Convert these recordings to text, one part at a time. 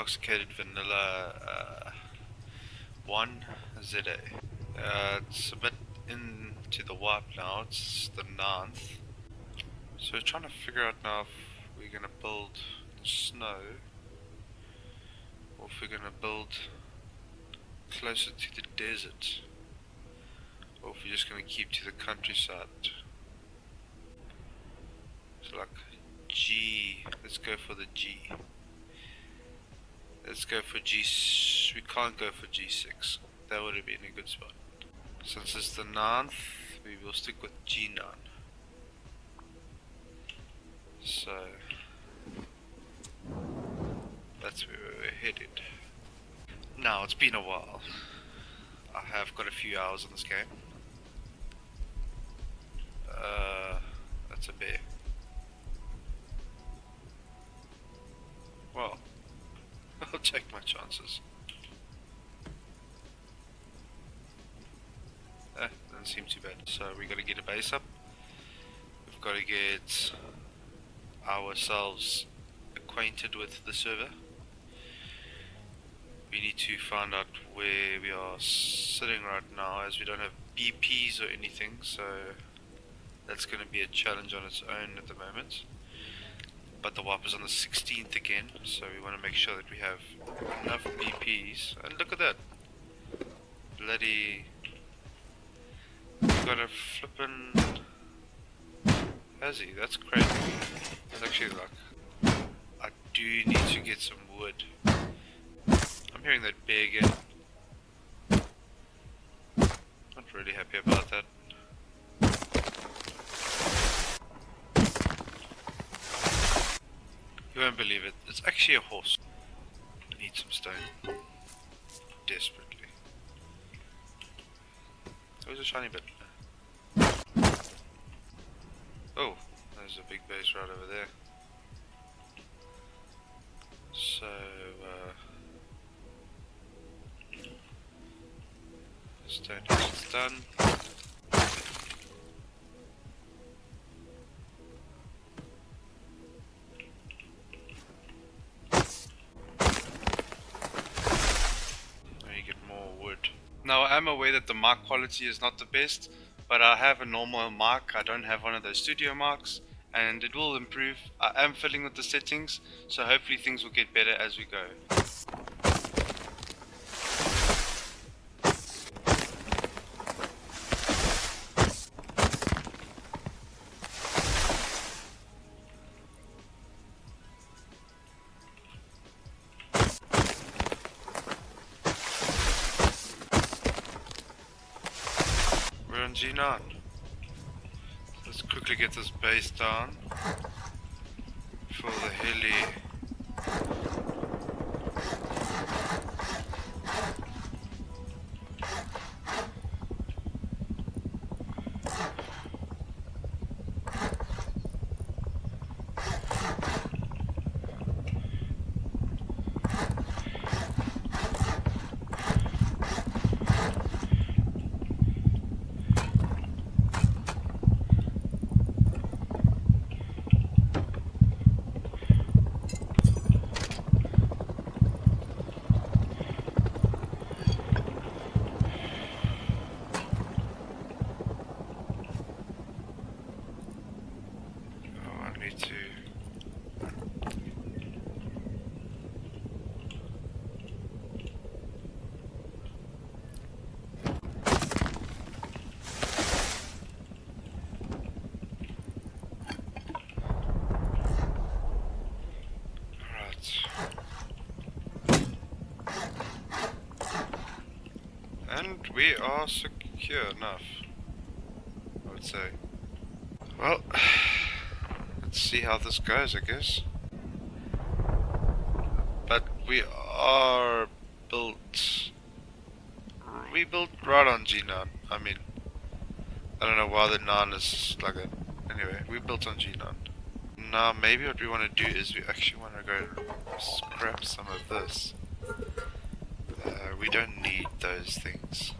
intoxicated vanilla uh, 1 ZA. Uh, it's a bit into the warp now, it's the 9th. So we're trying to figure out now if we're going to build in snow or if we're to build closer to the desert or if we're just going to keep to the countryside. So like G, let's go for the G. Let's go for G, we can't go for G6, that would have been a good spot. Since it's the ninth, we will stick with G9. So, that's where we're headed. Now, it's been a while. I have got a few hours on this game. Uh, that's a bear. Chances. Eh, doesn't seem too bad. So we gotta get a base up. We've gotta get ourselves acquainted with the server. We need to find out where we are sitting right now as we don't have BPs or anything so that's going to be a challenge on its own at the moment. But the warp is on the 16th again, so we want to make sure that we have enough BPs. And look at that! Bloody... We've got a flippin' Hezzy, that's crazy. That's actually like... I do need to get some wood. I'm hearing that bear again. Not really happy about that. Won't believe it. It's actually a horse. I need some stone. Desperately. There's a shiny bit. Oh, there's a big base right over there. So, uh... Stone is done. Now I am aware that the mic quality is not the best, but I have a normal mic, I don't have one of those studio mics, and it will improve. I am fiddling with the settings, so hopefully things will get better as we go. Quickly get this base down for the heli. And we are secure enough, I would say. Well, let's see how this goes, I guess. But we are built... We built right on G9. I mean, I don't know why the 9 is like that. Anyway, we built on G9. Now, maybe what we want to do is we actually want to go scrap some of this. Uh, we don't need those things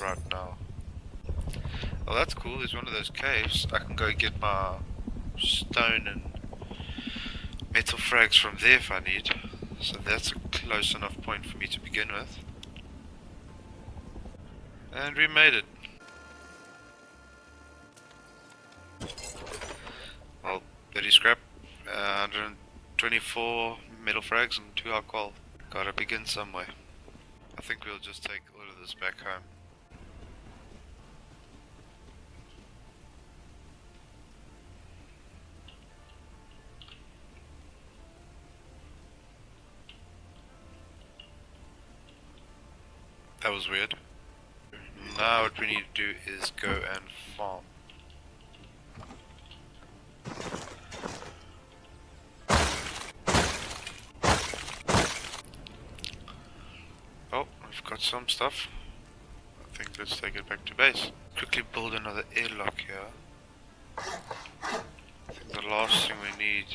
right now. Well, that's cool. There's one of those caves. I can go get my stone and metal frags from there if I need. So that's a close enough point for me to begin with. And we made it. Well, very scrap. Uh, 124 metal frags and 2 alcohol. Gotta begin somewhere. I think we'll just take all of this back home. Weird. Now what we need to do is go and farm. Oh, I've got some stuff. I think let's take it back to base. Quickly build another airlock here. I think the last thing we need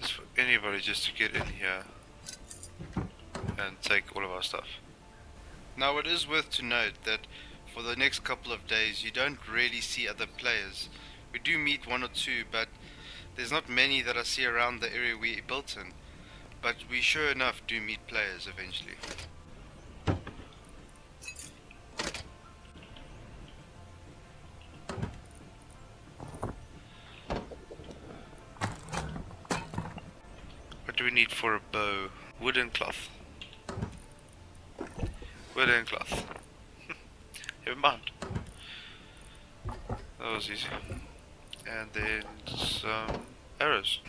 is for anybody just to get in here and take all of our stuff. Now it is worth to note that for the next couple of days you don't really see other players. We do meet one or two but there's not many that I see around the area we built in. But we sure enough do meet players eventually. What do we need for a bow? Wooden cloth. Wooden cloth. Never mind. That was easy. And then some arrows.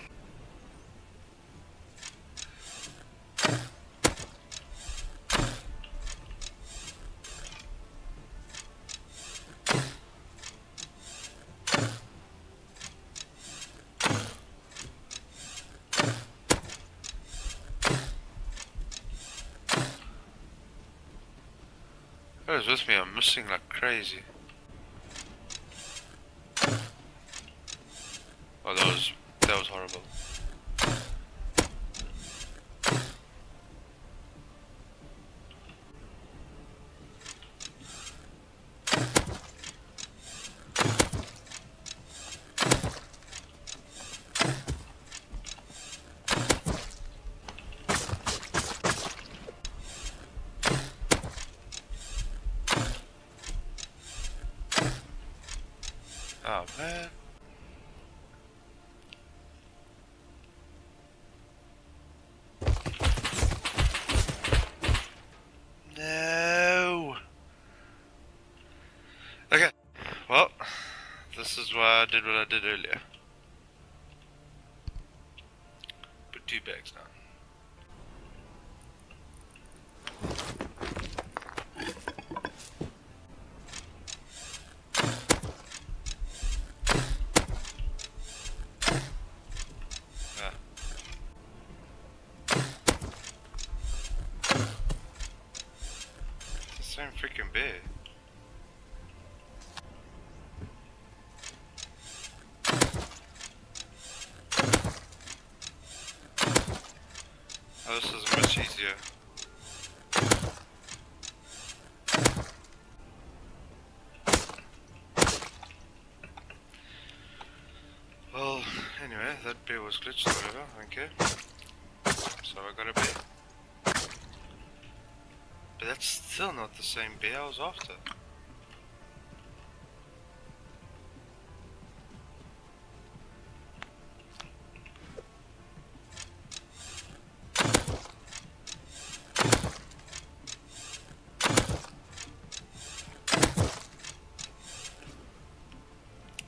What missing like crazy. Oh, that was that was horrible. Oh man. No. Okay. Well, this is why I did what I did earlier. Put two bags down. Ah. Same freaking bear. Oh, this is much easier. Well, anyway, that bear was glitched whatever, I. So I got a bear. But that's still not the same bear I was after.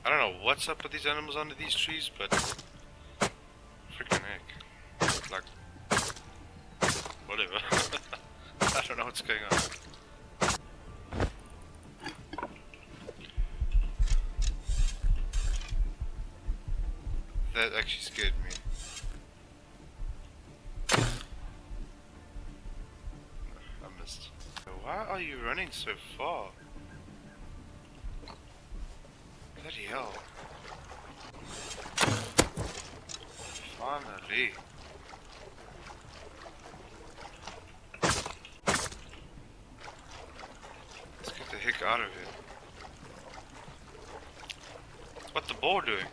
I don't know what's up with these animals under these trees, but freaking heck. Like, whatever. I don't know what's going on. That actually scared me. I missed. Why are you running so far? Bloody hell. Finally. Let's get the heck out of here. What's the boar doing?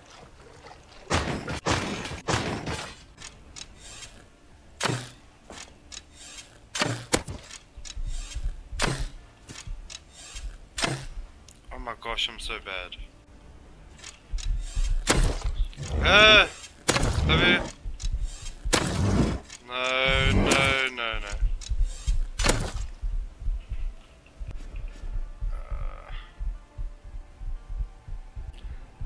Gosh, I'm so bad. Ah! No, no, no, no. Uh,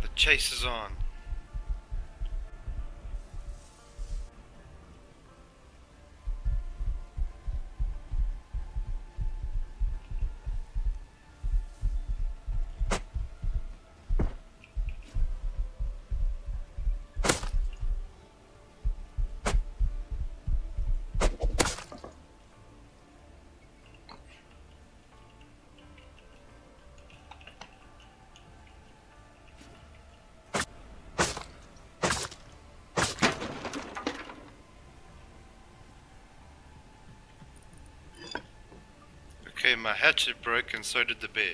the chase is on. My hatchet broke and so did the bear.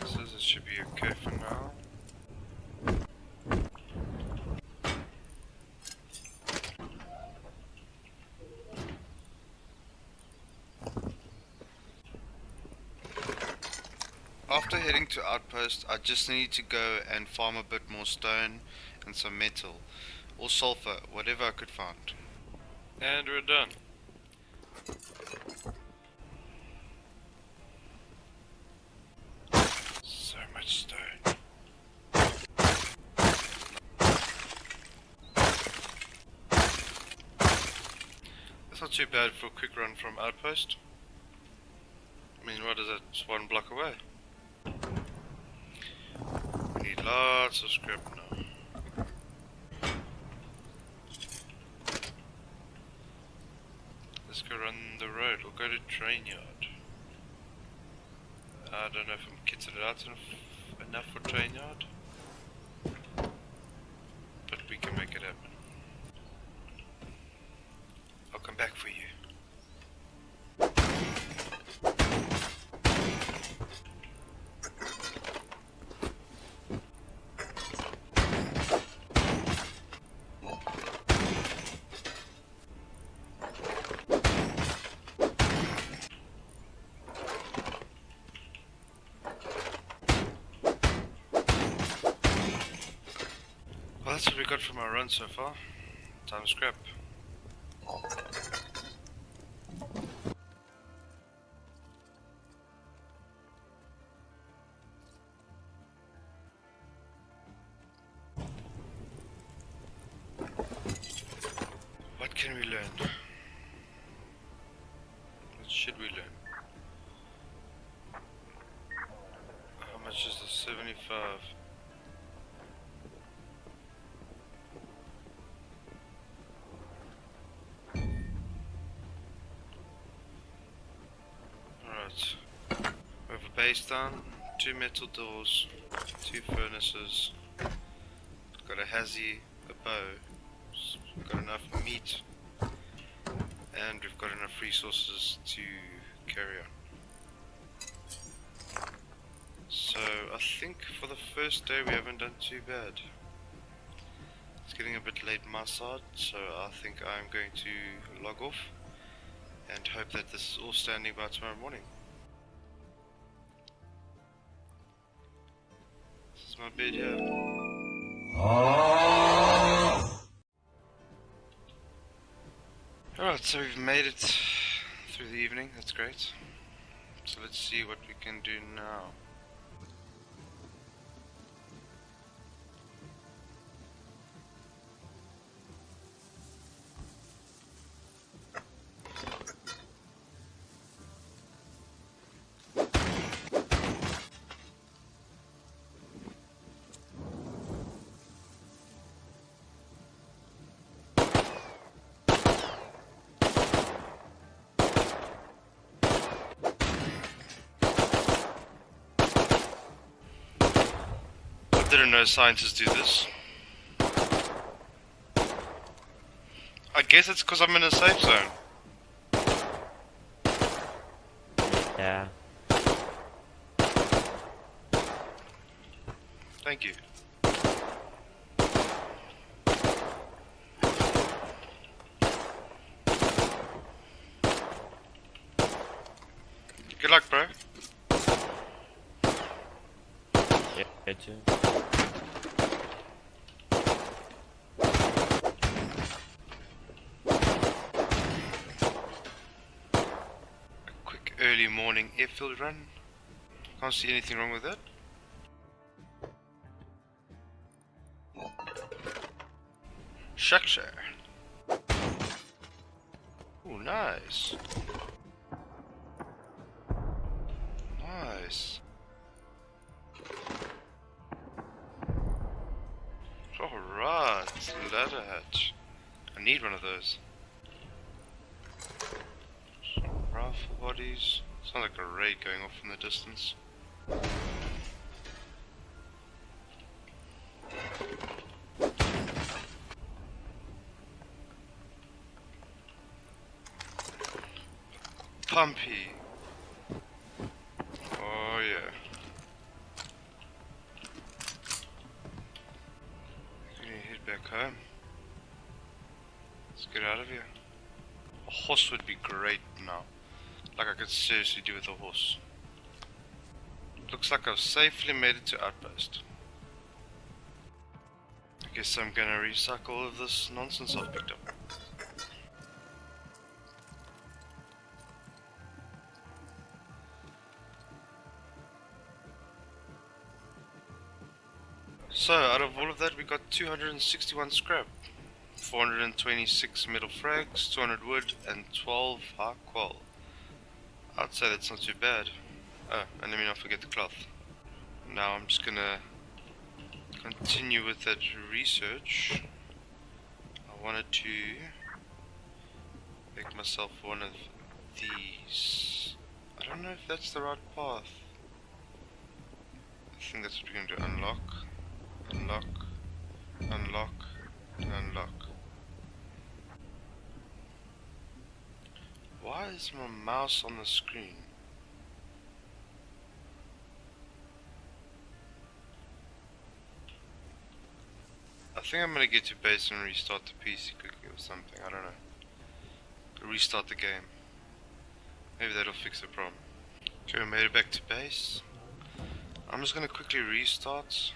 Two it should be okay for now. After heading to Outpost, I just need to go and farm a bit more stone and some metal. Or sulfur, whatever I could find. And we're done. Too bad for a quick run from Outpost. I mean, what is it? It's one block away. We need lots of scrap now. Let's go run the road. We'll go to train yard. I don't know if I'm kitted out enough for train yard. Got from our run so far. Time scrap. Base down, two metal doors, two furnaces, got a hazy, a bow, got enough meat, and we've got enough resources to carry on. So I think for the first day we haven't done too bad. It's getting a bit late my side, so I think I'm going to log off and hope that this is all standing by tomorrow morning. My here. Alright, so we've made it through the evening, that's great. So let's see what we can do now. Didn't know scientists do this. I guess it's because I'm in a safe zone. Yeah. Thank you. Good luck, bro. Yeah, me too. A quick early morning airfield run. Can't see anything wrong with that. Structure. Oh, nice. Nice. Alright, ladder hatch. I need one of those. Some rifle bodies. Sounds like a raid going off in the distance. Pumpy. Oh yeah. Gonna head back home. Let's get out of here. A horse would be great now. Like I could seriously do with a horse. Looks like I've safely made it to Outpost. I guess I'm gonna recycle all of this nonsense I've picked up. So, out of all of that, we got 261 scrap, 426 metal frags, 200 wood, and 12 high qual. I'd say that's not too bad. Oh, and let me not forget the cloth. Now I'm just gonna continue with that research. I wanted to make myself one of these. I don't know if that's the right path. I think that's what we're to do. unlock unlock, unlock, and unlock. Why is my mouse on the screen? I think I'm gonna get to base and restart the PC quickly or something, I don't know. Restart the game. Maybe that'll fix the problem. Okay, we made it back to base. I'm just gonna quickly restart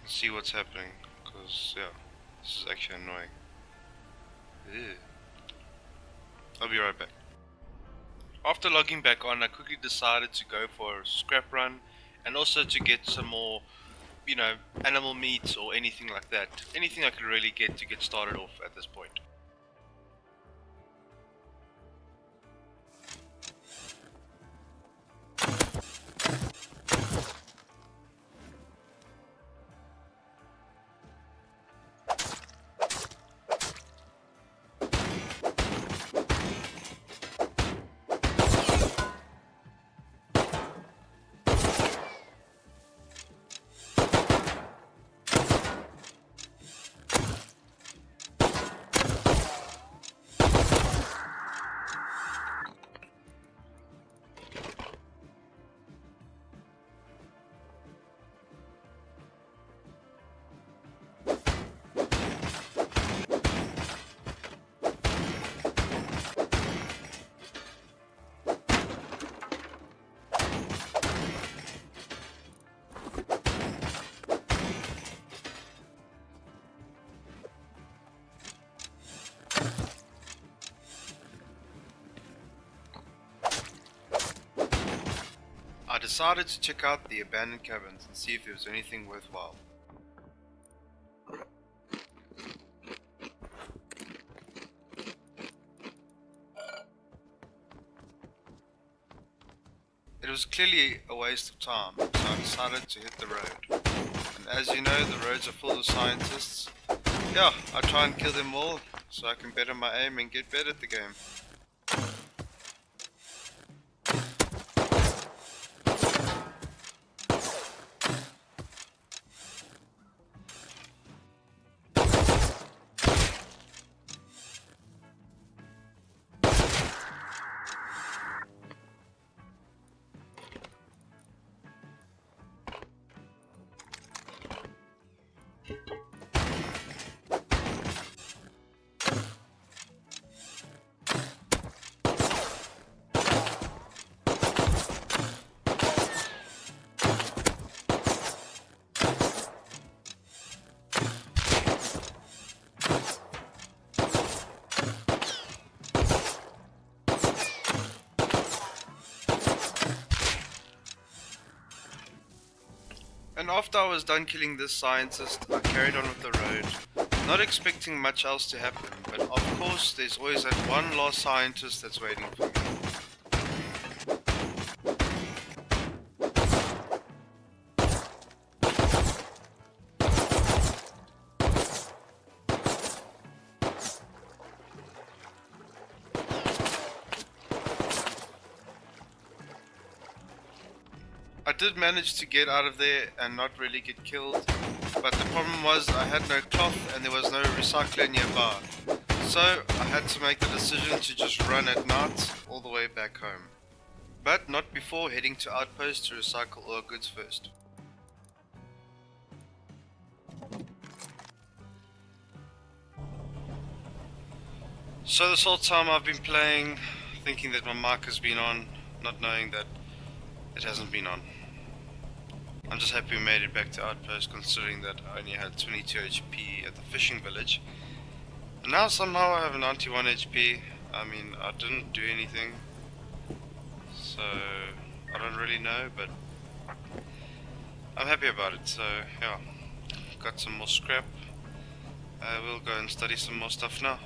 and see what's happening because yeah this is actually annoying Ew. I'll be right back. After logging back on I quickly decided to go for a scrap run and also to get some more you know animal meat or anything like that. Anything I could really get to get started off at this point decided to check out the abandoned cabins and see if there was anything worthwhile. It was clearly a waste of time, so I decided to hit the road. And as you know, the roads are full of scientists. Yeah, I try and kill them all, so I can better my aim and get better at the game. After I was done killing this scientist, I carried on with the road, not expecting much else to happen, but of course there's always that one lost scientist that's waiting for me. Did manage to get out of there and not really get killed, but the problem was I had no cloth and there was no recycler nearby. So I had to make the decision to just run at night all the way back home. But not before heading to Outpost to recycle all our goods first. So this whole time I've been playing, thinking that my mic has been on, not knowing that it hasn't been on. I'm just happy we made it back to Outpost considering that I only had 22 HP at the fishing village. And now somehow I have 91 HP. I mean, I didn't do anything. So, I don't really know, but I'm happy about it. So, yeah, got some more scrap. I will go and study some more stuff now.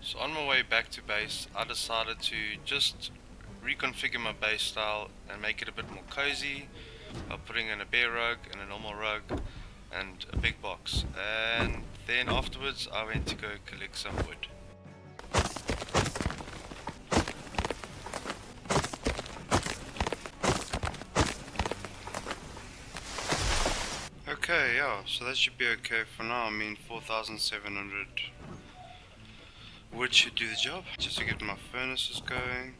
So on my way back to base, I decided to just reconfigure my base style and make it a bit more cozy by putting in a bear rug and a normal rug and a big box. And then afterwards I went to go collect some wood. Okay, yeah, so that should be okay for now. I mean, 4,700 wood should do the job. Just to get my furnaces going.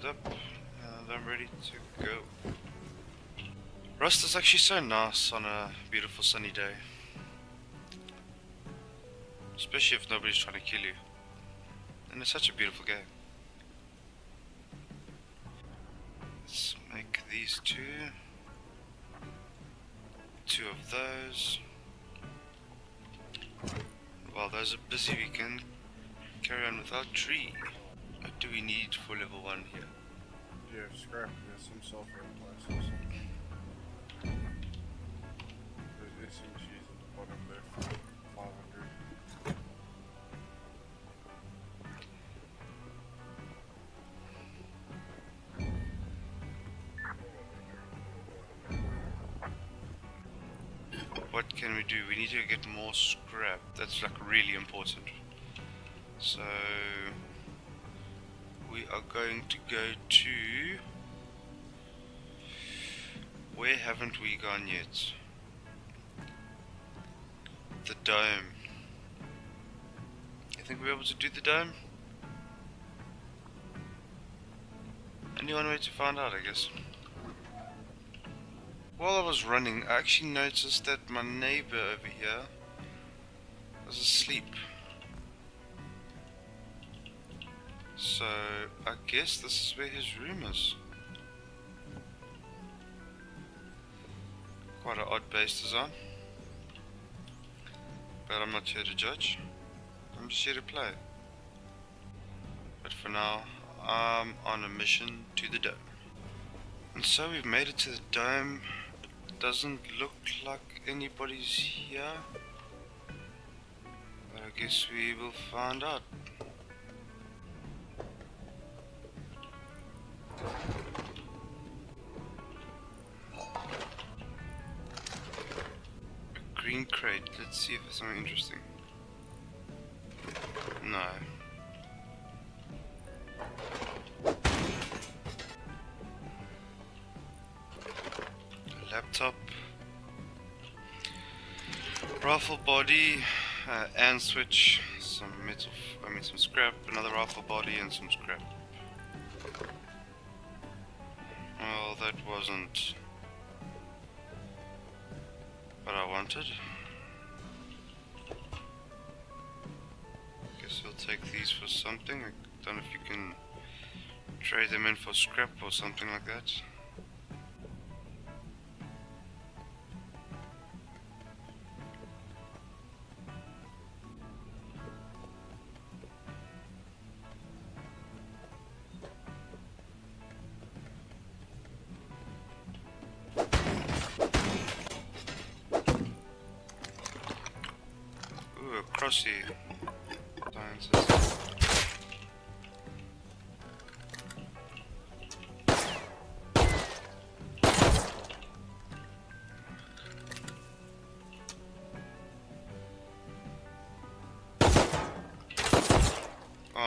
Healed up and I'm ready to go. Rust is actually so nice on a beautiful sunny day. Especially if nobody's trying to kill you. And it's such a beautiful game. Let's make these two. Two of those. While those are busy, we can carry on without tree. What do we need for level 1 here? Yeah, scrap. There's some sulfur in places. There's SMGs at the bottom left. 500. What can we do? We need to get more scrap. That's like really important. So we are going to go to where haven't we gone yet? The dome. I think we're able to do the dome. Only one way to find out, I guess. While I was running, I actually noticed that my neighbor over here was asleep. So, I guess this is where his room is. Quite an odd base design. But I'm not here to judge. I'm just here to play. But for now, I'm on a mission to the dome. And so we've made it to the dome. It doesn't look like anybody's here. But I guess we will find out. See if there's something interesting. No. Laptop. Rifle body, uh, and switch, some metal, I mean some scrap, another rifle body and some scrap. Well, that wasn't what I wanted. Take these for something. I don't know if you can trade them in for scrap or something like that.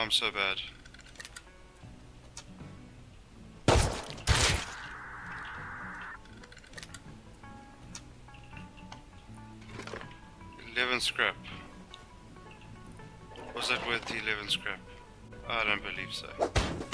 I'm so bad. Eleven scrap. Was that worth the eleven scrap? I don't believe so.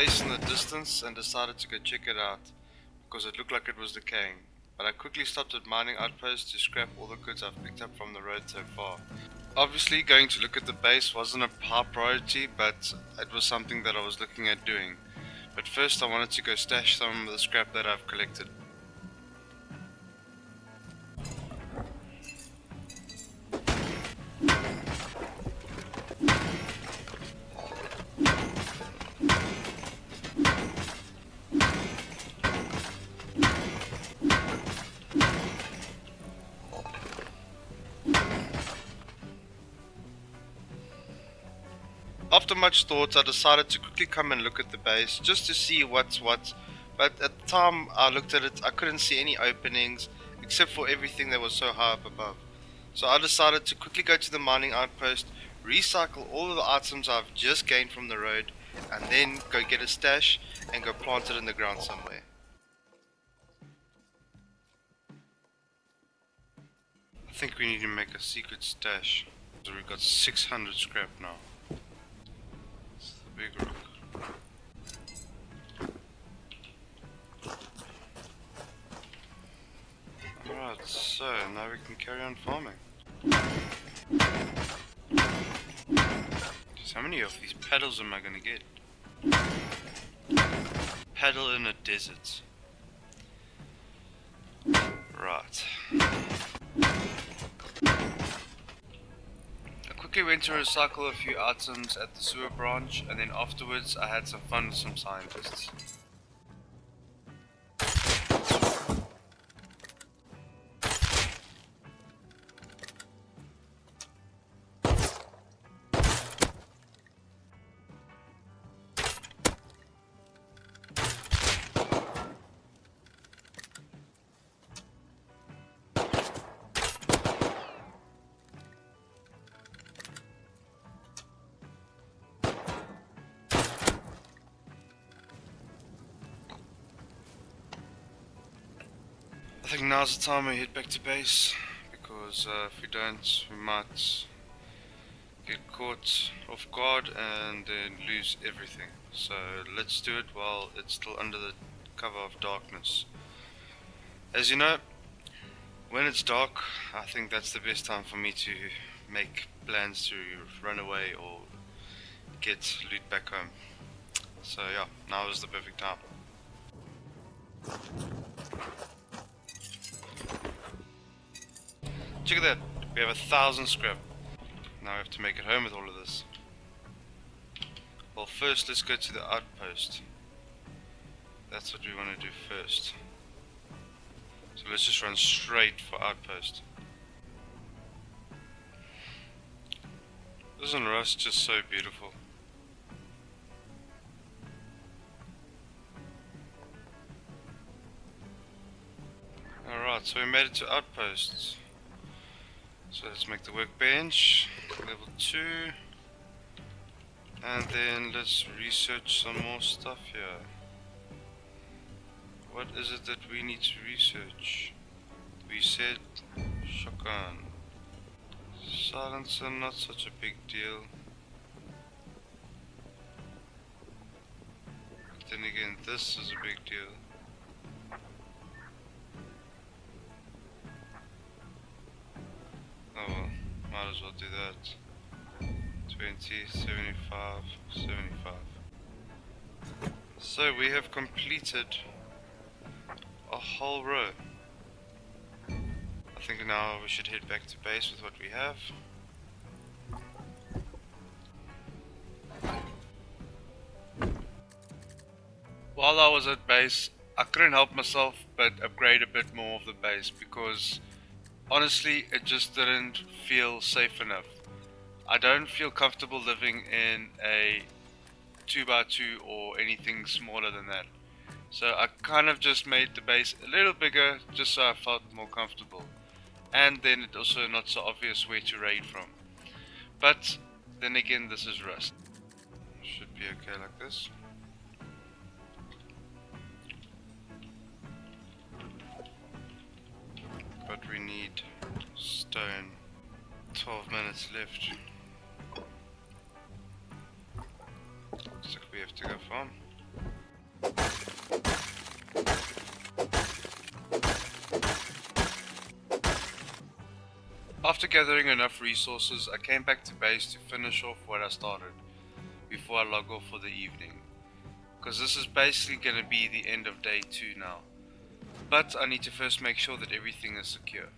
Base in the distance and decided to go check it out because it looked like it was decaying. But I quickly stopped at mining outposts to scrap all the goods I've picked up from the road so far. Obviously, going to look at the base wasn't a high priority, but it was something that I was looking at doing. But first, I wanted to go stash some of the scrap that I've collected. After much thought, I decided to quickly come and look at the base just to see what's what. But at the time I looked at it, I couldn't see any openings except for everything that was so high up above. So I decided to quickly go to the mining outpost, recycle all of the items I've just gained from the road, and then go get a stash and go plant it in the ground somewhere. I think we need to make a secret stash. So we've got 600 scrap now. Big rock. Alright, so now we can carry on farming. Just how many of these pedals am I gonna get? Pedal in a desert. Quickly went to recycle a few items at the sewer branch, and then afterwards I had some fun with some scientists. Now's the time we head back to base because uh, if we don't, we might get caught off guard and then lose everything. So let's do it while it's still under the cover of darkness. As you know, when it's dark, I think that's the best time for me to make plans to run away or get loot back home. So yeah, now is the perfect time. Check at that. We have a thousand scrap. Now we have to make it home with all of this. Well, first let's go to the outpost. That's what we want to do first. So let's just run straight for outpost. Isn't Rust just so beautiful? Alright, so we made it to outposts. So let's make the workbench level 2. And then let's research some more stuff here. What is it that we need to research? We said shotgun. Silencer, not such a big deal. But then again, this is a big deal. Oh well, might as well do that. 20, 75, 75. So we have completed a whole row. I think now we should head back to base with what we have. While I was at base, I couldn't help myself but upgrade a bit more of the base because honestly it just didn't feel safe enough. I don't feel comfortable living in a 2x2 or anything smaller than that. So I kind of just made the base a little bigger just so I felt more comfortable. And then it also not so obvious where to raid from. But then again this is Rust. Should be okay like this. But we need stone. 12 minutes left. Looks like we have to go farm. After gathering enough resources, I came back to base to finish off what I started before I log off for the evening. Because this is basically going to be the end of day 2 now. But I need to first make sure that everything is secure.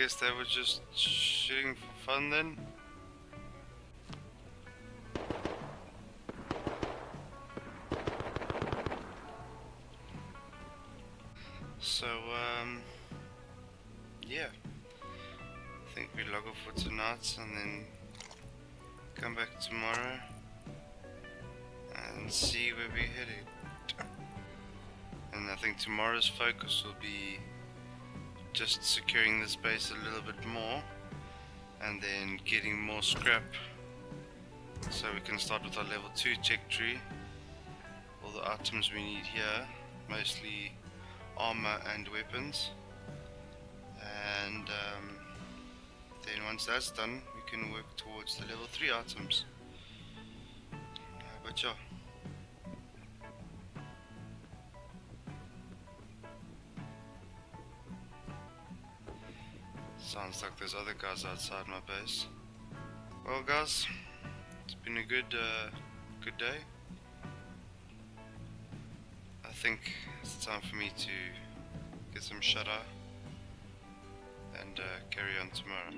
Guess they were just shooting for fun then. So, um, yeah. I think we log off for tonight and then come back tomorrow and see where we're headed. And I think tomorrow's focus will be just securing this base a little bit more and then getting more scrap. So we can start with our level 2 tech tree. All the items we need here mostly armor and weapons. And um, then once that's done we can work towards the level 3 items. Uh, but yeah there's other guys outside my base. Well, guys, it's been a good, uh, good day. I think it's time for me to get some shut eye and uh, carry on tomorrow.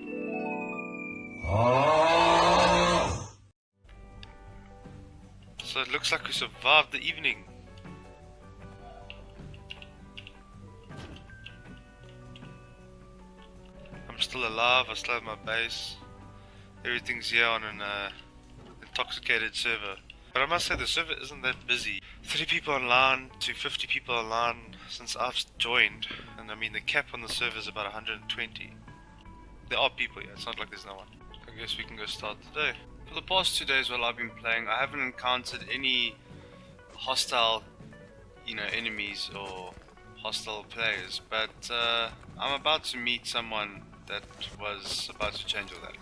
So it looks like we survived the evening. Still alive, I still have my base. Everything's here on an uh, intoxicated server. But I must say the server isn't that busy. 30 people online to 50 people online since I've joined. And I mean the cap on the server is about 120. There are people here, it's not like there's no one. I guess we can go start the day. For the past two days while I've been playing, I haven't encountered any hostile, you know, enemies or hostile players. But uh, I'm about to meet someone that was about to change all that.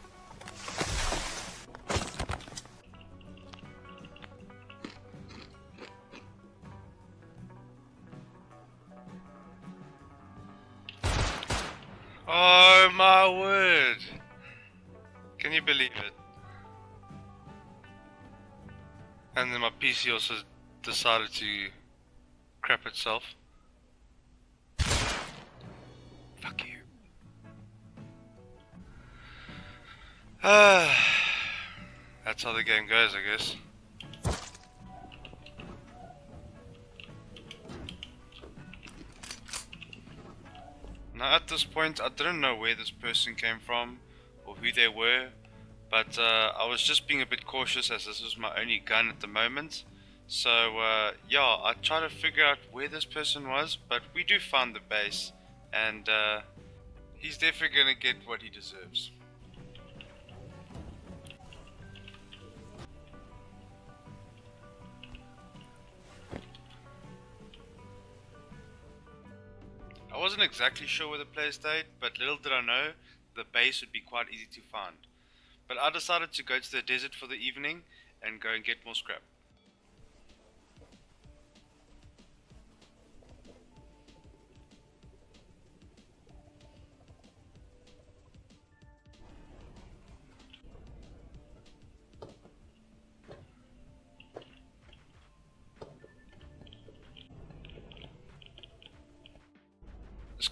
Oh my word! Can you believe it? And then my PC also decided to crap itself. Fuck you. that's how the game goes, I guess. Now at this point, I didn't know where this person came from or who they were, but uh, I was just being a bit cautious as this was my only gun at the moment. So uh, yeah, I tried to figure out where this person was, but we do find the base, and uh, he's definitely gonna get what he deserves. I wasn't exactly sure where the place stayed, but little did I know the base would be quite easy to find. But I decided to go to the desert for the evening and go and get more scrap.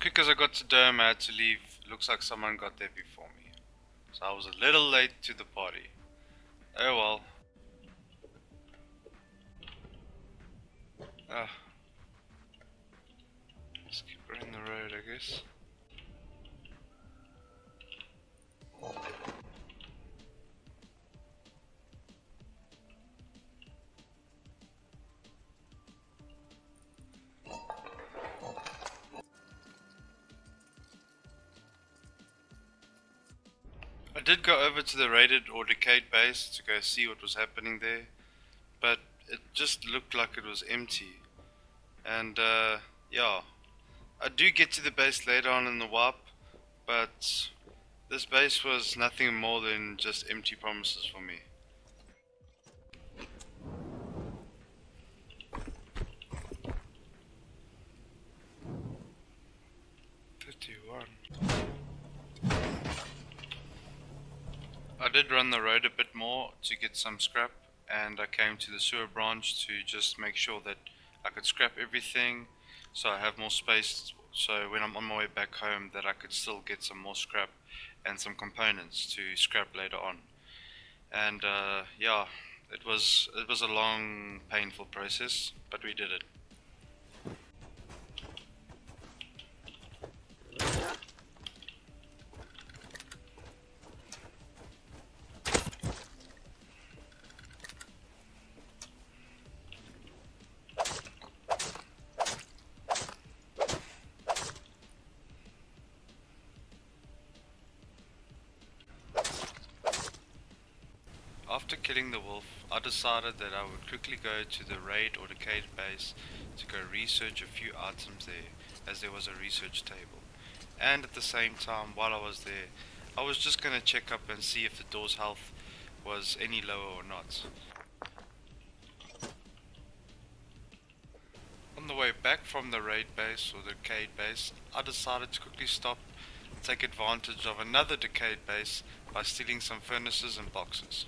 Quick as I got to Durham, I had to leave. Looks like someone got there before me. So I was a little late to the party. Oh well. Ah. Let's keep running the road, I guess. Did go over to the raided or decayed base to go see what was happening there, but it just looked like it was empty. And uh, yeah, I do get to the base later on in the wipe, but this base was nothing more than just empty promises for me. Fifty-one. I did run the road a bit more to get some scrap and I came to the sewer branch to just make sure that I could scrap everything so I have more space so when I'm on my way back home that I could still get some more scrap and some components to scrap later on. And uh, yeah, it was it was a long painful process but we did it. Decided that I would quickly go to the raid or decayed base to go research a few items there, as there was a research table. And at the same time, while I was there, I was just going to check up and see if the door's health was any lower or not. On the way back from the raid base or the decayed base, I decided to quickly stop and take advantage of another decayed base by stealing some furnaces and boxes.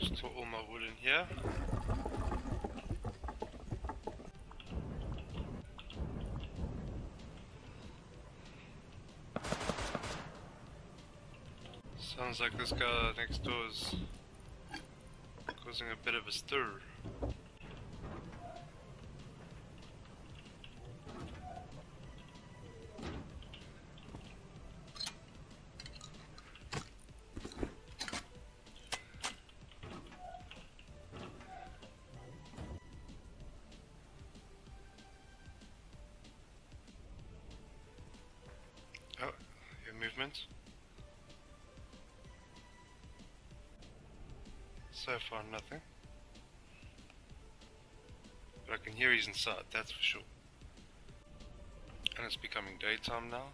Store all my wood in here. Like this guy next door is causing a bit of a stir. Far, nothing. But I can hear he's inside, that's for sure. And it's becoming daytime now.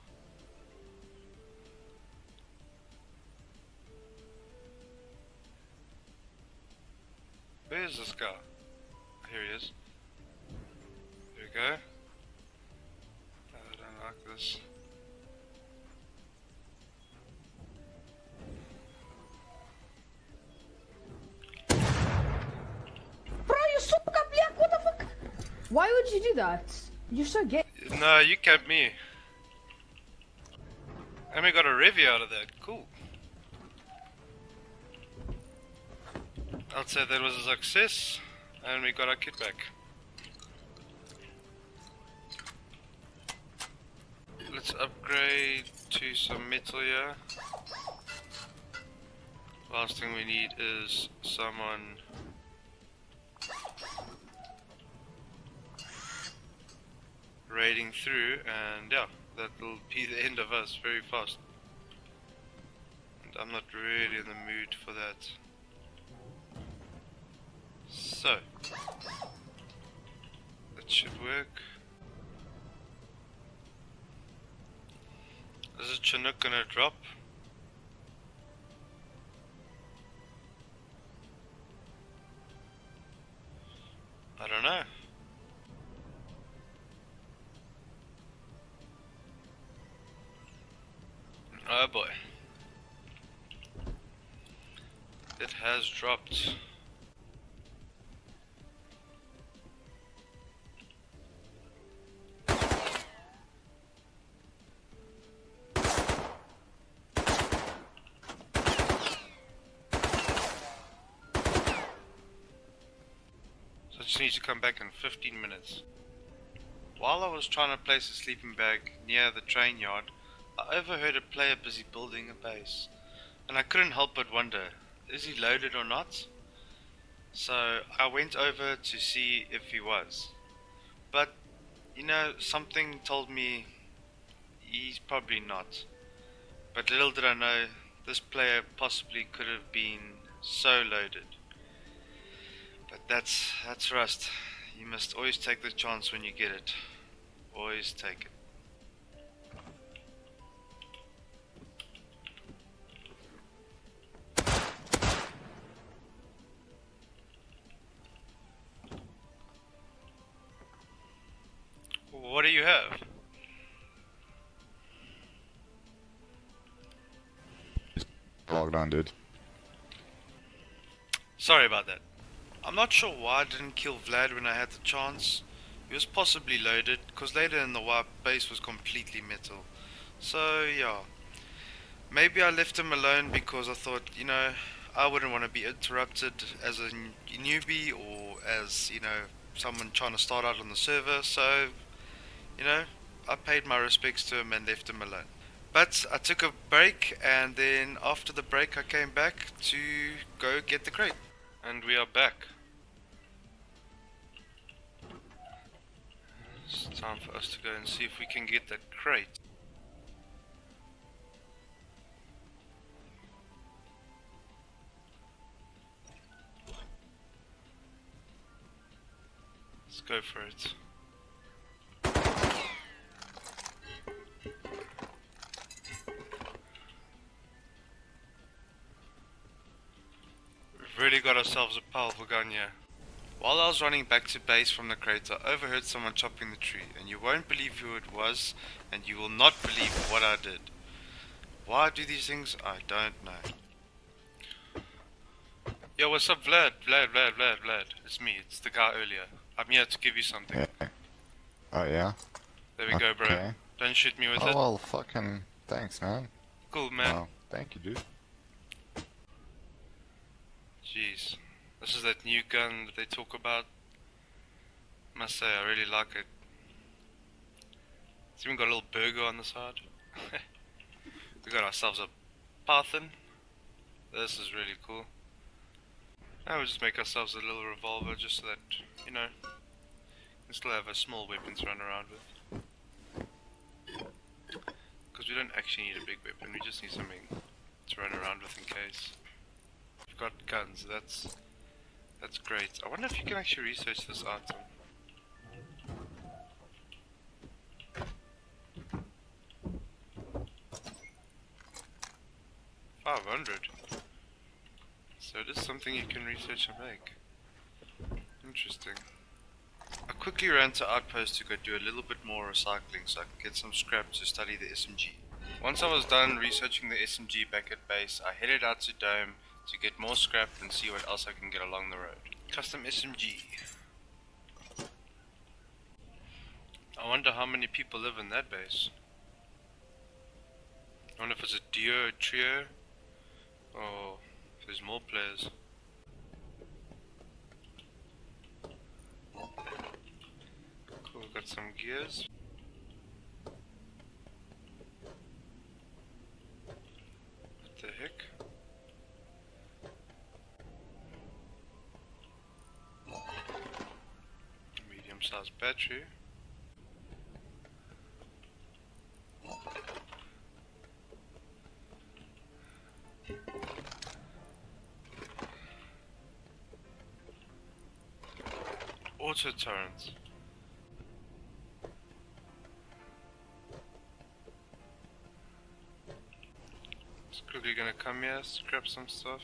That? You're so gay. No, you kept me. And we got a review out of that. Cool. I'd say that was a success, and we got our kit back. Let's upgrade to some metal here. Last thing we need is someone raiding through, and yeah, that'll be the end of us very fast. And I'm not really in the mood for that. So, that should work. Is a Chinook gonna drop? Dropped. So I just need to come back in 15 minutes. While I was trying to place a sleeping bag near the train yard, I overheard a player busy building a base, and I couldn't help but wonder, is he loaded or not? So I went over to see if he was. But, you know, something told me he's probably not. But little did I know, this player possibly could have been so loaded. But that's, that's Rust. You must always take the chance when you get it. Always take it. What do you have? Logged on, dude. Sorry about that. I'm not sure why I didn't kill Vlad when I had the chance. He was possibly loaded, because later in the wipe, base was completely metal. So, yeah. Maybe I left him alone because I thought, you know, I wouldn't want to be interrupted as a newbie or as, you know, someone trying to start out on the server. So, you know, I paid my respects to him and left him alone. But I took a break and then after the break I came back to go get the crate. And we are back. It's time for us to go and see if we can get that crate. Let's go for it. We've really got ourselves a powerful gun here. While I was running back to base from the crater, I overheard someone chopping the tree, and you won't believe who it was, and you will not believe what I did. Why I do these things? I don't know. Yo, what's up, Vlad? Vlad, Vlad, Vlad, Vlad. It's me. It's the guy earlier. I'm here to give you something. Yeah. Oh yeah. There we go, bro. Don't shoot me with Oh it. well, fucking thanks, man. Cool, man. Oh, thank you, dude. Jeez. This is that new gun that they talk about. Must say, I really like it. It's even got a little burger on the side. we got ourselves a Parthen. This is really cool. Now we'll just make ourselves a little revolver just so that, you know, we still have a small weapon to run around with. Because we don't actually need a big weapon, we just need something to run around with in case. Got guns, that's that's great. I wonder if you can actually research this item. Five hundred. So it is something you can research and make. Interesting. I quickly ran to Outpost to go do a little bit more recycling so I could get some scrap to study the SMG. Once I was done researching the SMG back at base, I headed out to Dome to get more scrap and see what else I can get along the road. Custom SMG. I wonder how many people live in that base. I wonder if it's a duo, a trio, or if there's more players. Cool, got some gears. What the heck? Sized battery. Auto. Just quickly gonna come here, scrap some stuff,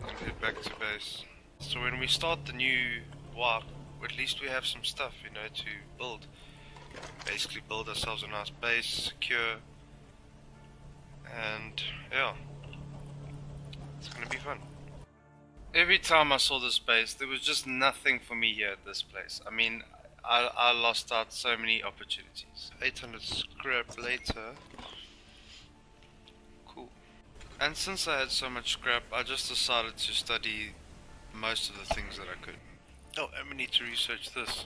and head back to base. So when we start the new wipe, at least we have some stuff, you know, to build. Basically build ourselves a nice base, secure, and yeah, it's gonna be fun. Every time I saw this base, there was just nothing for me here at this place. I mean, I, I lost out so many opportunities. 800 scrap later. Cool. And since I had so much scrap, I just decided to study most of the things that I could. Oh, we need to research this.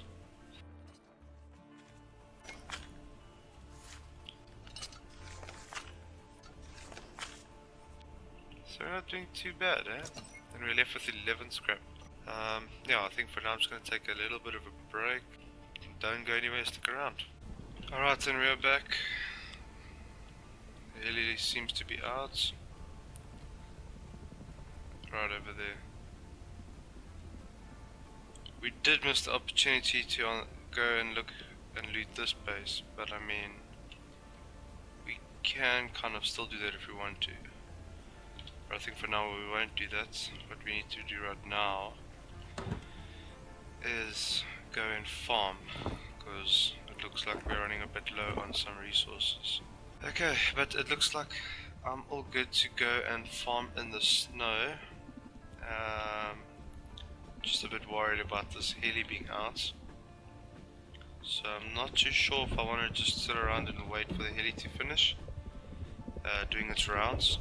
So we're not doing too bad, eh? And we're left with 11 scrap. Um, yeah, I think for now I'm just going to take a little bit of a break. Don't go anywhere, stick around. Alright, then we are back. The seems to be out. Right over there. We did miss the opportunity to uh, go and look and loot this base, but I mean, we can kind of still do that if we want to. But I think for now we won't do that. What we need to do right now is go and farm because it looks like we're running a bit low on some resources. Okay, but it looks like I'm all good to go and farm in the snow. Um, just a bit worried about this heli being out. So I'm not too sure if I want to just sit around and wait for the heli to finish uh, doing its rounds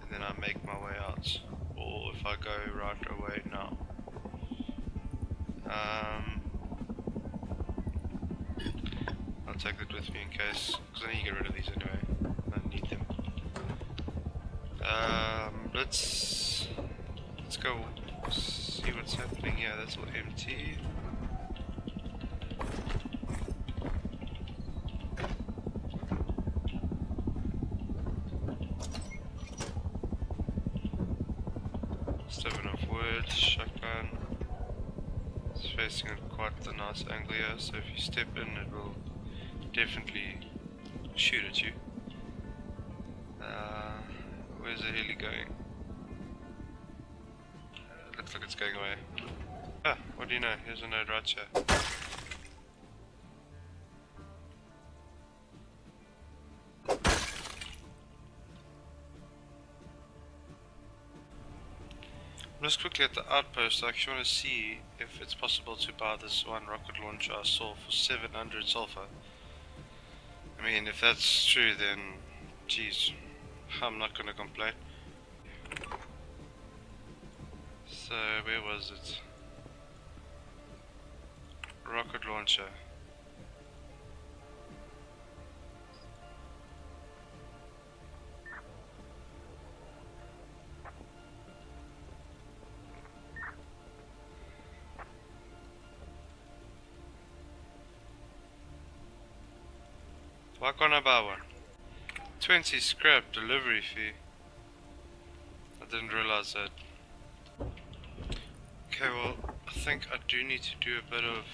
and then I make my way out or if I go right away now. Um, I'll take that with me in case, because I need to get rid of these anyway. I need them. Um, let's let's go see what's happening Yeah, That's all empty. Seven of wood, shotgun. It's facing at quite a nice angle here, so if you step in, it will definitely shoot at you. Uh, where's the heli going? Going. Ah, what do you know? Here's a node right here. Just quickly at the outpost, I actually want to see if it's possible to buy this one rocket launcher I saw for 700 sulfur. I mean, if that's true, then, geez, I'm not gonna complain. So, where was it? Rocket launcher. Why can't I buy one? 20 scrap delivery fee. I didn't realize that. Okay, well, I think I do need to do a bit of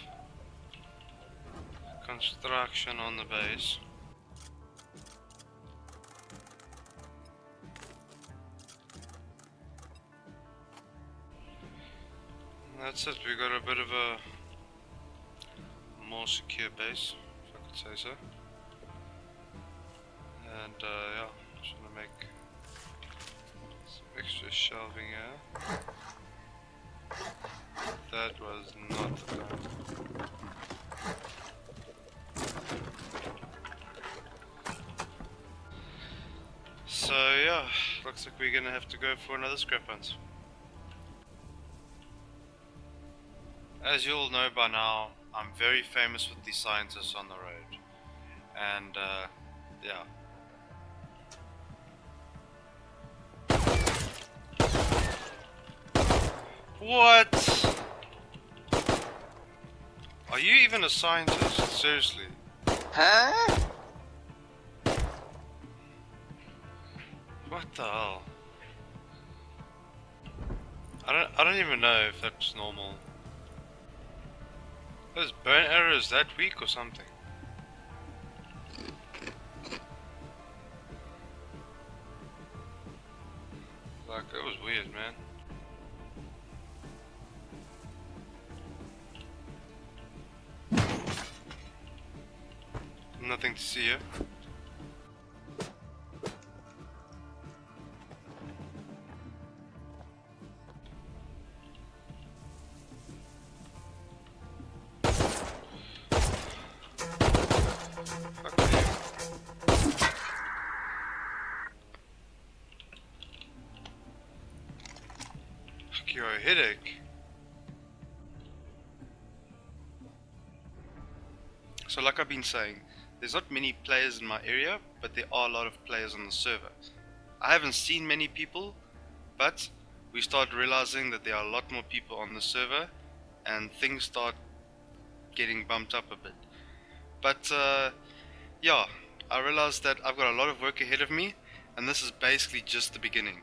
construction on the base. That's it. We got a bit of a more secure base, if I could say so. And uh, yeah, just gonna make some extra shelving here. That was not the plan. So yeah, looks like we're gonna have to go for another scrap hunt. As you all know by now, I'm very famous with the scientists on the road. And, uh, yeah. What? Are you even a scientist? Seriously? Huh? What the hell? I don't I don't even know if that's normal. Those burn arrows that weak or something? Like that was weird, man. Nothing to see here. Fuck you. Fuck you, a headache. So like I've been saying, there's not many players in my area, but there are a lot of players on the server. I haven't seen many people, but we start realizing that there are a lot more people on the server, and things start getting bumped up a bit. But uh, yeah, I realized that I've got a lot of work ahead of me, and this is basically just the beginning.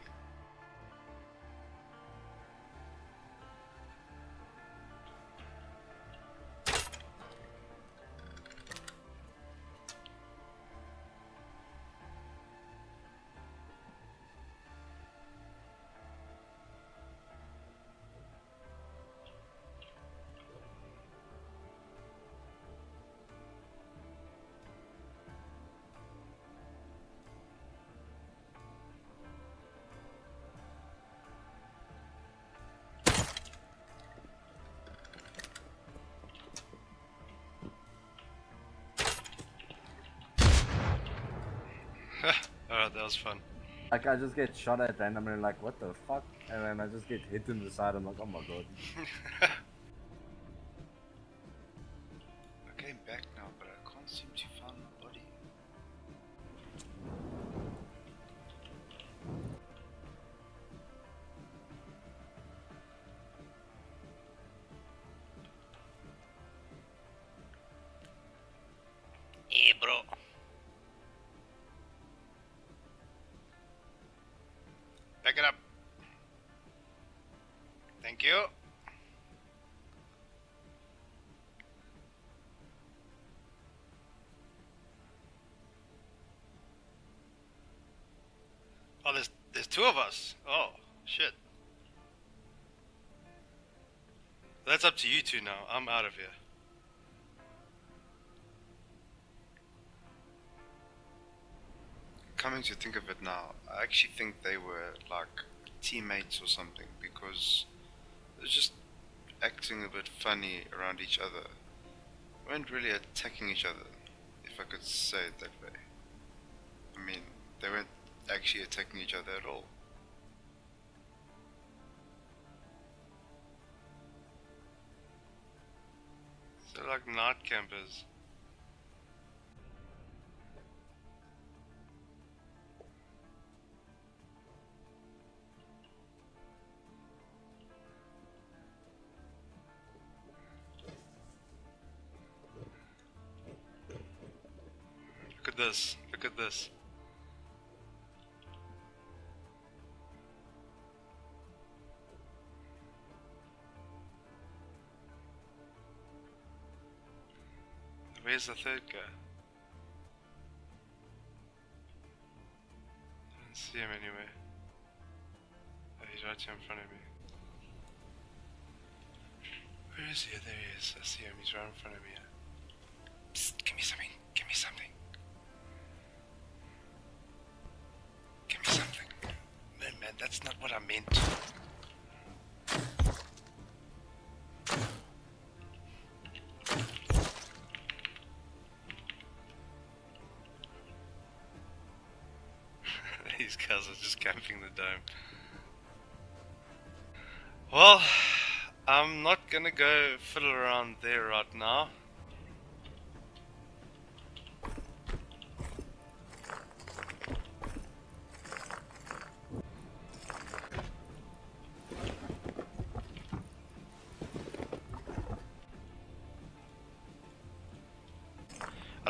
Was fun. Like I just get shot at randomly, like what the fuck, and then I just get hit in the side. I'm like, oh my god. Thank you. Oh, there's there's two of us. Oh, shit. That's up to you two now. I'm out of here. Coming to think of it now, I actually think they were like teammates or something because they're just acting a bit funny around each other. They weren't really attacking each other, if I could say it that way. I mean, they weren't actually attacking each other at all. They're like night campers. This. Look at this. Where's the third guy? I don't see him anywhere. Oh, he's right here in front of me. Where is he? There he is. I see him. He's right in front of me. Psst, give me something. Give me something. These guys are just camping the dome. Well, I'm not gonna go fiddle around there right now.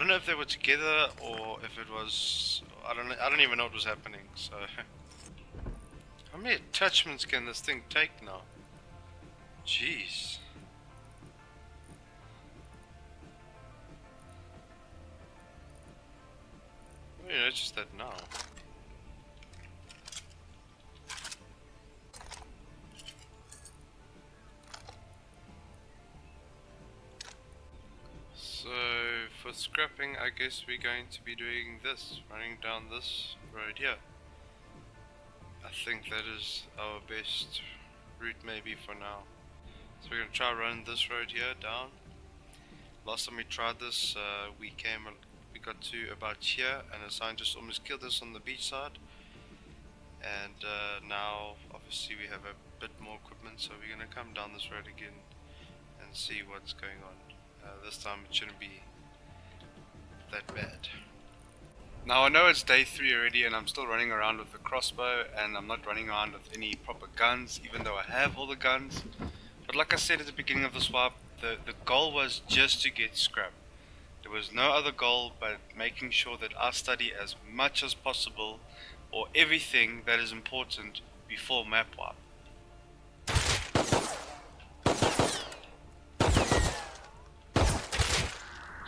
Don't know if they were together or if it was. I don't. I don't even know what was happening. So, how many attachments can this thing take now? Jeez. I guess we're going to be doing this, running down this road here. I think that is our best route maybe for now. So we're gonna try running this road here down. Last time we tried this, uh, we came, we got to about here, and a sign just almost killed us on the beach side. And uh, now, obviously, we have a bit more equipment, so we're gonna come down this road again and see what's going on. Uh, this time it shouldn't be that bad. Now I know it's day 3 already and I'm still running around with the crossbow and I'm not running around with any proper guns even though I have all the guns. But like I said at the beginning of the swap, the, the goal was just to get scrap. There was no other goal but making sure that I study as much as possible or everything that is important before map wipe.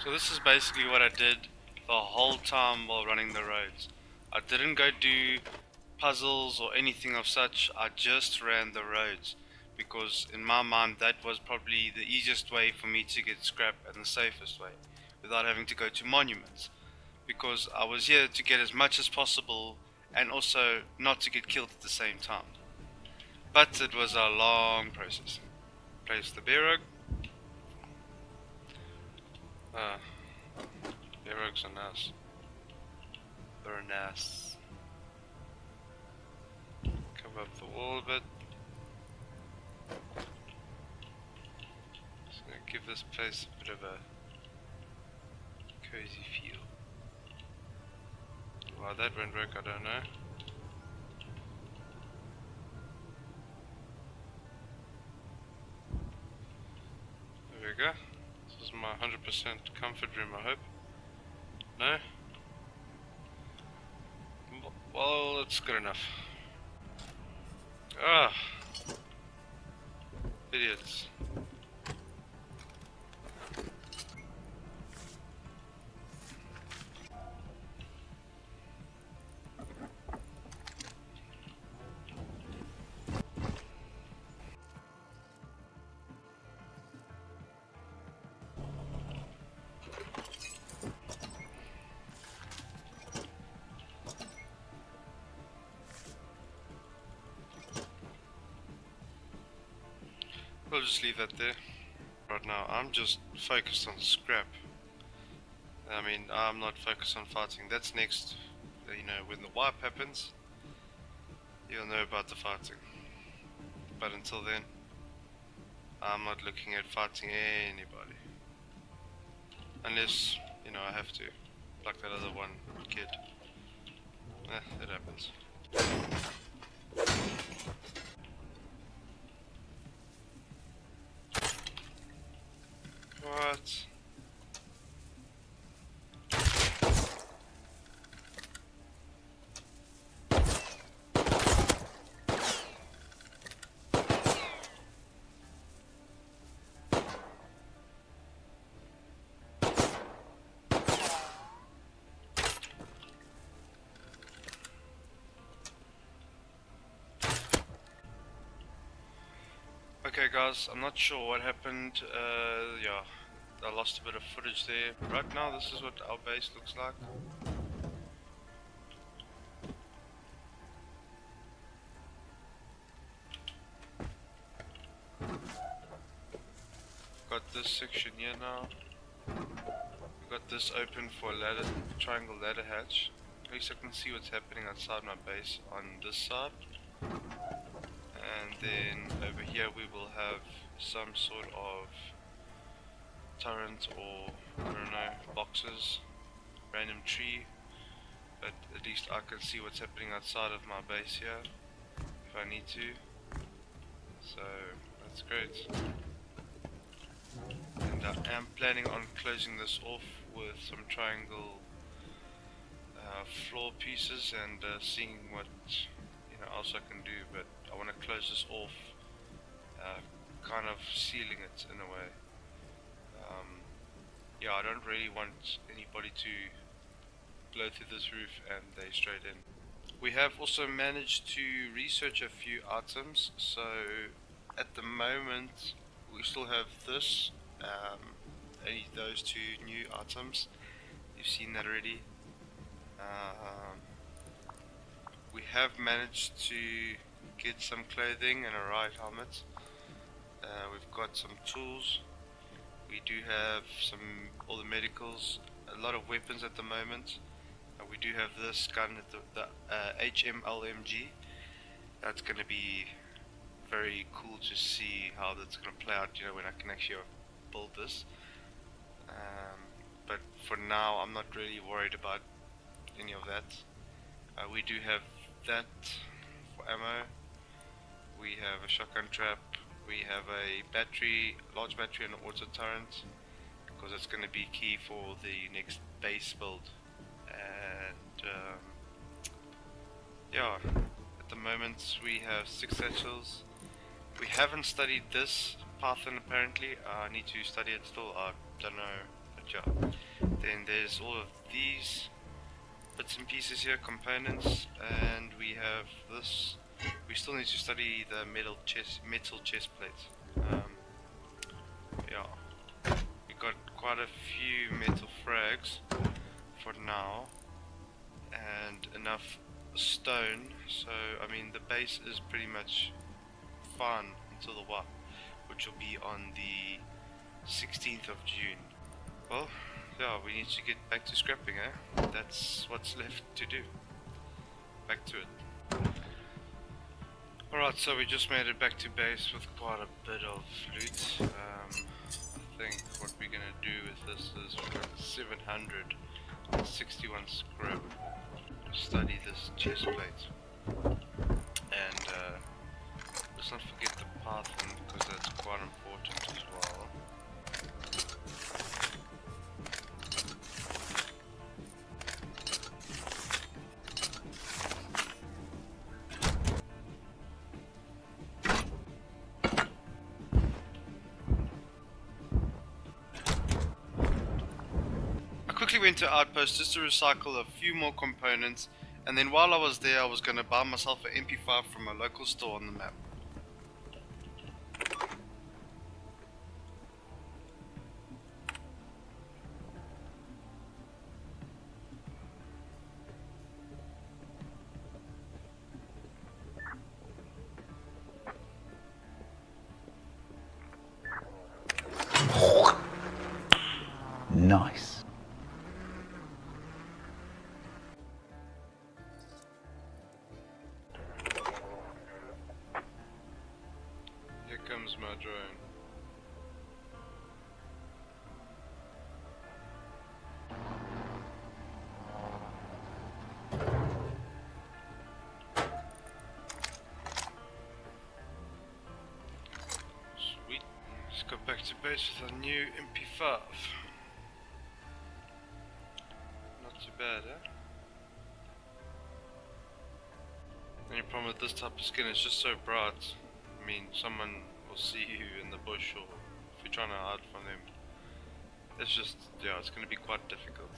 So this is basically what I did the whole time while running the roads. I didn't go do puzzles or anything of such, I just ran the roads because in my mind that was probably the easiest way for me to get scrap and the safest way without having to go to monuments because I was here to get as much as possible and also not to get killed at the same time. But it was a long process. Place the rug. Ah, bear rugs are nice. They're nice. Cover up the wall a bit. Just gonna give this place a bit of a cozy feel. Why that won't work, I don't know. There we go. My 100% comfort room, I hope. No? Well, it's good enough. Ah! Idiots. Just leave that there. Right now, I'm just focused on scrap. I mean, I'm not focused on fighting. That's next. You know, when the wipe happens, you'll know about the fighting. But until then, I'm not looking at fighting anybody. Unless, you know, I have to. Like that other one kid. Eh, it happens. Okay guys, I'm not sure what happened, uh, yeah. I lost a bit of footage there. Right now this is what our base looks like. Got this section here now. We got this open for ladder, triangle ladder hatch. At least I can see what's happening outside my base on this side. And then over here we will have some sort of turret or I don't know boxes, random tree. But at least I can see what's happening outside of my base here if I need to. So that's great. And I am planning on closing this off with some triangle uh, floor pieces and uh, seeing what you know else I can do. But I want to close this off, uh, kind of sealing it in a way. Yeah, I don't really want anybody to blow through this roof and they straight in. We have also managed to research a few items. So at the moment we still have this, um, only those two new items. You've seen that already. Um, we have managed to get some clothing and a riot helmet. Uh, we've got some tools. We do have some all the medicals, a lot of weapons at the moment. Uh, we do have this gun, the, the uh, HMLMG. That's going to be very cool to see how that's going to play out. You know, when I can actually build this. Um, but for now, I'm not really worried about any of that. Uh, we do have that for ammo. We have a shotgun trap. We have a battery, large battery and an auto turret because it's going to be key for the next base build. And um, yeah, at the moment we have six satchels. We haven't studied this Python apparently. I need to study it still. I don't know. But yeah. Then there's all of these bits and pieces here, components, and we have this. We still need to study the metal chest, metal chest plate. Um, yeah, we got quite a few metal frags for now, and enough stone. So I mean, the base is pretty much fine until the what, which will be on the 16th of June. Well, yeah, we need to get back to scrapping, eh? That's what's left to do. Back to it. Alright, so we just made it back to base with quite a bit of loot. Um, I think what we're gonna do with this is we're got 761 scrap. Study this chest plate. And uh, let's not forget the Python because that's quite important as well. To Outpost just to recycle a few more components and then while I was there I was going to buy myself an MP5 from a local store on the map. Nice. Back is a new MP5. Not too bad, eh? Only problem with this type of skin is just so bright. I mean, someone will see you in the bush or if you're trying to hide from them. It's just, yeah, it's going to be quite difficult.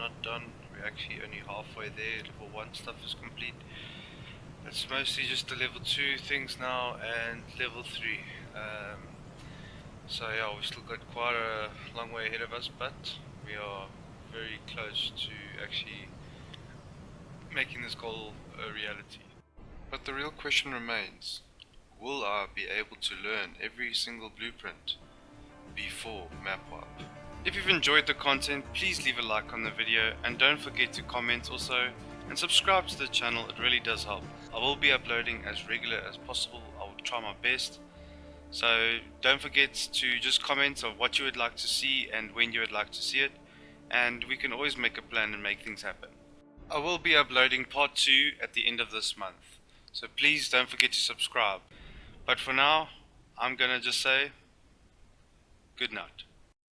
Not done. We're actually only halfway there. Level 1 stuff is complete. It's mostly just the level 2 things now and level 3. Um, so yeah, we've still got quite a long way ahead of us, but we are very close to actually making this goal a reality. But the real question remains, will I be able to learn every single blueprint before map wipe? If you've enjoyed the content, please leave a like on the video and don't forget to comment also and subscribe to the channel, it really does help. I will be uploading as regular as possible, I will try my best. So don't forget to just comment of what you would like to see and when you would like to see it and we can always make a plan and make things happen. I will be uploading part 2 at the end of this month, so please don't forget to subscribe. But for now, I'm gonna just say good night.